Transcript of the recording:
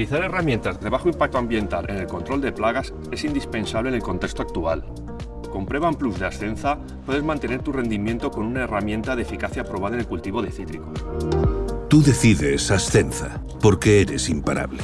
Utilizar herramientas de bajo impacto ambiental en el control de plagas es indispensable en el contexto actual. Con Prevan Plus de Ascenza puedes mantener tu rendimiento con una herramienta de eficacia probada en el cultivo de cítricos. Tú decides Ascenza, porque eres imparable.